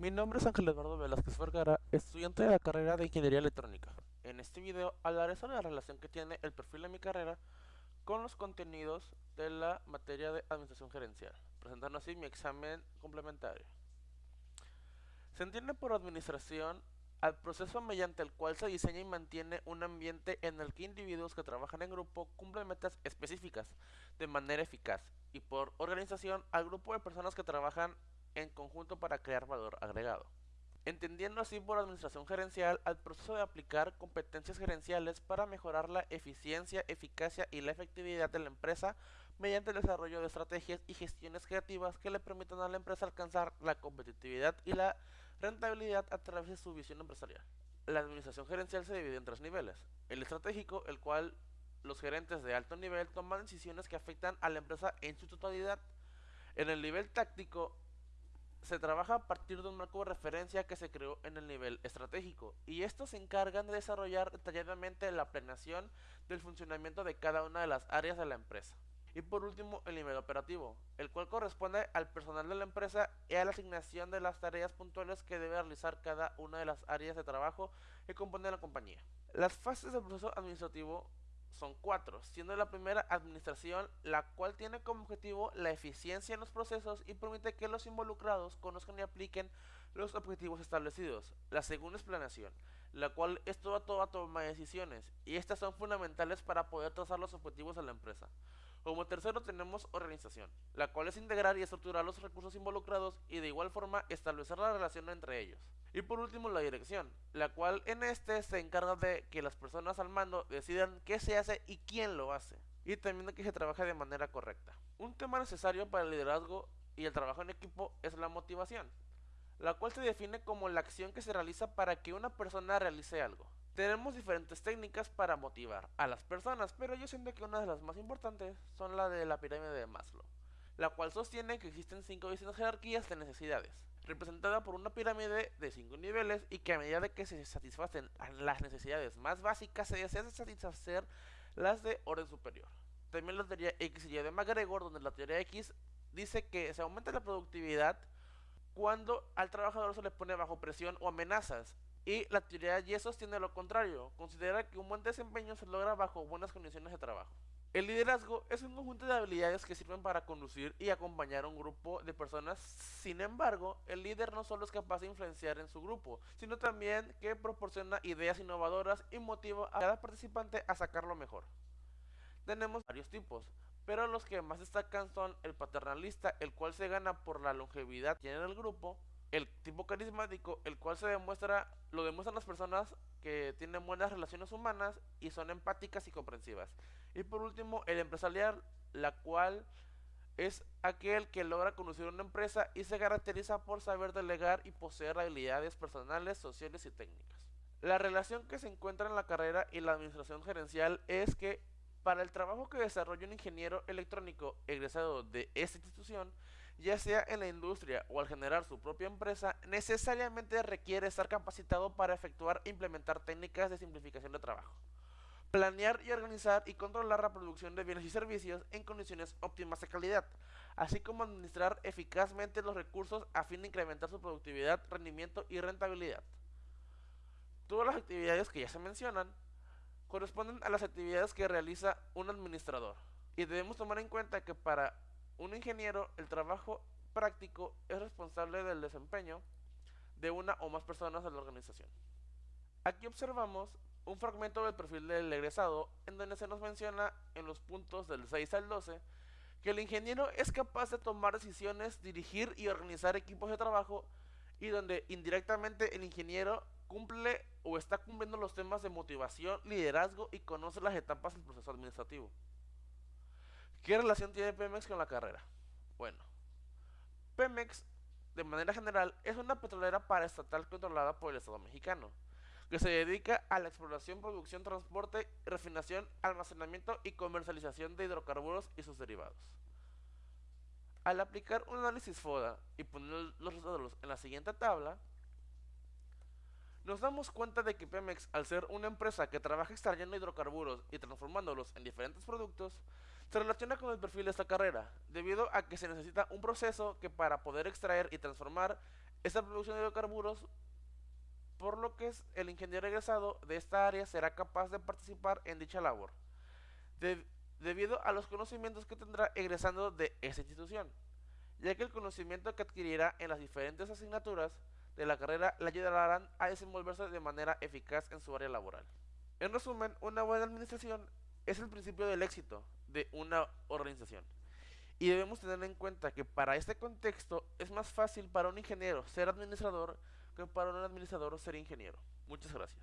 Mi nombre es Ángel Eduardo Velázquez Vergara, estudiante de la carrera de Ingeniería Electrónica. En este video hablaré sobre la relación que tiene el perfil de mi carrera con los contenidos de la materia de Administración Gerencial, presentando así mi examen complementario. Se entiende por administración al proceso mediante el cual se diseña y mantiene un ambiente en el que individuos que trabajan en grupo cumplen metas específicas de manera eficaz y por organización al grupo de personas que trabajan en conjunto para crear valor agregado. Entendiendo así por administración gerencial al proceso de aplicar competencias gerenciales para mejorar la eficiencia, eficacia y la efectividad de la empresa mediante el desarrollo de estrategias y gestiones creativas que le permitan a la empresa alcanzar la competitividad y la rentabilidad a través de su visión empresarial. La administración gerencial se divide en tres niveles. El estratégico, el cual los gerentes de alto nivel toman decisiones que afectan a la empresa en su totalidad. En el nivel táctico, se trabaja a partir de un marco de referencia que se creó en el nivel estratégico y estos se encargan de desarrollar detalladamente la planeación del funcionamiento de cada una de las áreas de la empresa. Y por último, el nivel operativo, el cual corresponde al personal de la empresa y a la asignación de las tareas puntuales que debe realizar cada una de las áreas de trabajo que componen la compañía. Las fases del proceso administrativo son cuatro, siendo la primera administración, la cual tiene como objetivo la eficiencia en los procesos y permite que los involucrados conozcan y apliquen los objetivos establecidos. La segunda es planeación, la cual es toda toda toma de decisiones, y estas son fundamentales para poder trazar los objetivos de la empresa. Como tercero tenemos organización, la cual es integrar y estructurar los recursos involucrados y de igual forma establecer la relación entre ellos. Y por último la dirección, la cual en este se encarga de que las personas al mando decidan qué se hace y quién lo hace. Y también de que se trabaje de manera correcta. Un tema necesario para el liderazgo y el trabajo en equipo es la motivación, la cual se define como la acción que se realiza para que una persona realice algo. Tenemos diferentes técnicas para motivar a las personas, pero yo siento que una de las más importantes son la de la pirámide de Maslow, la cual sostiene que existen cinco distintas jerarquías de necesidades, representada por una pirámide de cinco niveles y que a medida de que se satisfacen las necesidades más básicas se desea satisfacer las de orden superior. También la teoría X y Y de McGregor, donde la teoría X dice que se aumenta la productividad cuando al trabajador se le pone bajo presión o amenazas y la teoría Y sostiene lo contrario, considera que un buen desempeño se logra bajo buenas condiciones de trabajo. El liderazgo es un conjunto de habilidades que sirven para conducir y acompañar a un grupo de personas. Sin embargo, el líder no solo es capaz de influenciar en su grupo, sino también que proporciona ideas innovadoras y motiva a cada participante a sacar lo mejor. Tenemos varios tipos, pero los que más destacan son el paternalista, el cual se gana por la longevidad que tiene el grupo, el tipo carismático, el cual se demuestra, lo demuestran las personas que tienen buenas relaciones humanas y son empáticas y comprensivas. Y por último, el empresarial, la cual es aquel que logra conducir una empresa y se caracteriza por saber delegar y poseer habilidades personales, sociales y técnicas. La relación que se encuentra en la carrera y la administración gerencial es que para el trabajo que desarrolla un ingeniero electrónico egresado de esta institución, ya sea en la industria o al generar su propia empresa, necesariamente requiere estar capacitado para efectuar e implementar técnicas de simplificación de trabajo. Planear y organizar y controlar la producción de bienes y servicios en condiciones óptimas de calidad, así como administrar eficazmente los recursos a fin de incrementar su productividad, rendimiento y rentabilidad. Todas las actividades que ya se mencionan corresponden a las actividades que realiza un administrador. Y debemos tomar en cuenta que para un ingeniero el trabajo práctico es responsable del desempeño de una o más personas de la organización. Aquí observamos un fragmento del perfil del egresado en donde se nos menciona en los puntos del 6 al 12 que el ingeniero es capaz de tomar decisiones, dirigir y organizar equipos de trabajo y donde indirectamente el ingeniero cumple o está cumpliendo los temas de motivación, liderazgo y conoce las etapas del proceso administrativo. ¿Qué relación tiene Pemex con la carrera? Bueno, Pemex, de manera general, es una petrolera paraestatal controlada por el Estado mexicano, que se dedica a la exploración, producción, transporte, refinación, almacenamiento y comercialización de hidrocarburos y sus derivados. Al aplicar un análisis FODA y poner los resultados en la siguiente tabla, nos damos cuenta de que Pemex, al ser una empresa que trabaja extrayendo hidrocarburos y transformándolos en diferentes productos, se relaciona con el perfil de esta carrera, debido a que se necesita un proceso que para poder extraer y transformar esta producción de hidrocarburos, por lo que el ingeniero egresado de esta área será capaz de participar en dicha labor, de, debido a los conocimientos que tendrá egresando de esa institución, ya que el conocimiento que adquirirá en las diferentes asignaturas de la carrera le ayudarán a desenvolverse de manera eficaz en su área laboral. En resumen, una buena administración es el principio del éxito de una organización. Y debemos tener en cuenta que para este contexto es más fácil para un ingeniero ser administrador que para un administrador ser ingeniero. Muchas gracias.